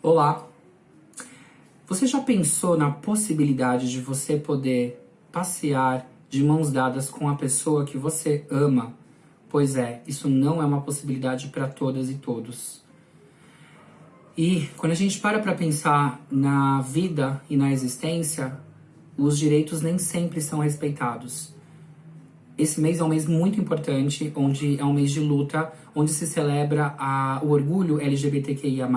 Olá! Você já pensou na possibilidade de você poder passear de mãos dadas com a pessoa que você ama? Pois é, isso não é uma possibilidade para todas e todos. E quando a gente para para pensar na vida e na existência, os direitos nem sempre são respeitados. Esse mês é um mês muito importante, onde é um mês de luta, onde se celebra a, o orgulho LGBTQIA+,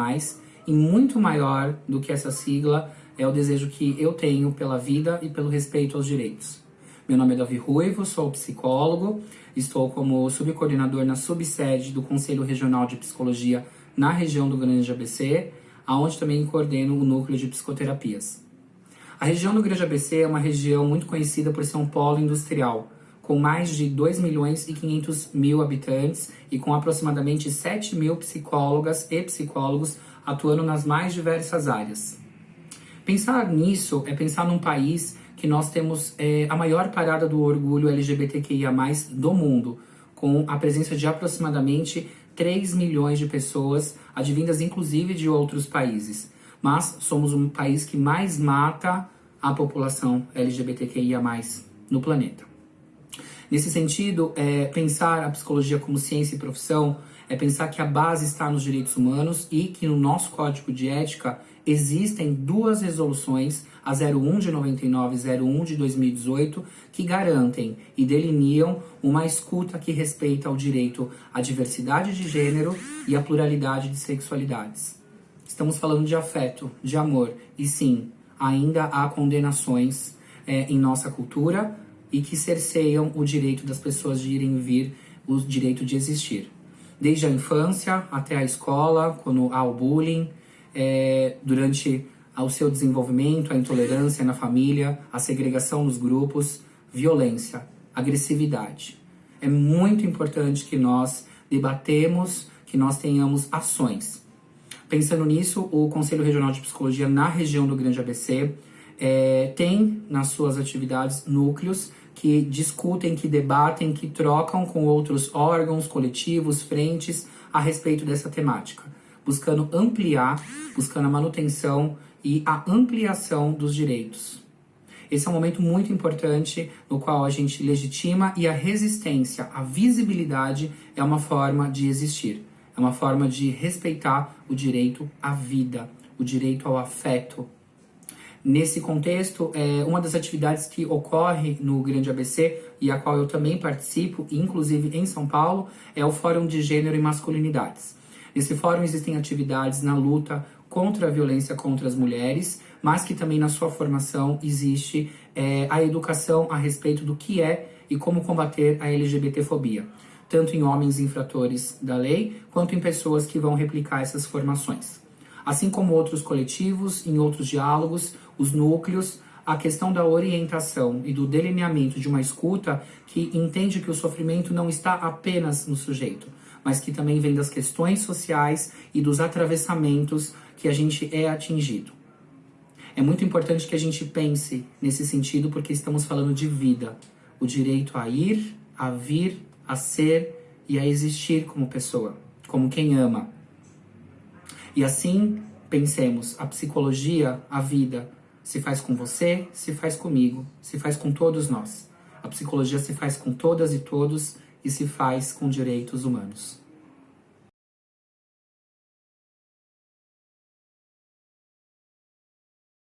e muito maior do que essa sigla é o desejo que eu tenho pela vida e pelo respeito aos direitos. Meu nome é Davi Ruivo, sou psicólogo, estou como subcoordenador na subsede do Conselho Regional de Psicologia na região do Grande ABC, aonde também coordeno o núcleo de psicoterapias. A região do Grande ABC é uma região muito conhecida por ser um polo industrial, com mais de 2 milhões e 500 mil habitantes e com aproximadamente 7 mil psicólogas e psicólogos atuando nas mais diversas áreas. Pensar nisso é pensar num país que nós temos é, a maior parada do orgulho LGBTQIA+, do mundo, com a presença de aproximadamente 3 milhões de pessoas, advindas inclusive de outros países. Mas somos um país que mais mata a população LGBTQIA+, no planeta. Nesse sentido, é, pensar a psicologia como ciência e profissão é pensar que a base está nos direitos humanos e que no nosso código de ética existem duas resoluções, a 01 de 99 e 01 de 2018, que garantem e delineam uma escuta que respeita o direito à diversidade de gênero e à pluralidade de sexualidades. Estamos falando de afeto, de amor, e sim, ainda há condenações é, em nossa cultura, e que cerceiam o direito das pessoas de irem e vir, o direito de existir. Desde a infância até a escola, quando há o bullying, é, durante o seu desenvolvimento, a intolerância na família, a segregação nos grupos, violência, agressividade. É muito importante que nós debatemos, que nós tenhamos ações. Pensando nisso, o Conselho Regional de Psicologia na região do Grande ABC é, tem nas suas atividades núcleos que discutem, que debatem, que trocam com outros órgãos, coletivos, frentes a respeito dessa temática, buscando ampliar, buscando a manutenção e a ampliação dos direitos. Esse é um momento muito importante no qual a gente legitima e a resistência, a visibilidade é uma forma de existir, é uma forma de respeitar o direito à vida, o direito ao afeto, Nesse contexto, é, uma das atividades que ocorre no Grande ABC e a qual eu também participo, inclusive em São Paulo, é o Fórum de Gênero e Masculinidades. Nesse fórum existem atividades na luta contra a violência contra as mulheres, mas que também na sua formação existe é, a educação a respeito do que é e como combater a LGBTfobia, tanto em homens infratores da lei, quanto em pessoas que vão replicar essas formações. Assim como outros coletivos, em outros diálogos, os núcleos, a questão da orientação e do delineamento de uma escuta que entende que o sofrimento não está apenas no sujeito, mas que também vem das questões sociais e dos atravessamentos que a gente é atingido. É muito importante que a gente pense nesse sentido porque estamos falando de vida, o direito a ir, a vir, a ser e a existir como pessoa, como quem ama. E assim, pensemos, a psicologia, a vida, se faz com você, se faz comigo, se faz com todos nós. A psicologia se faz com todas e todos e se faz com direitos humanos.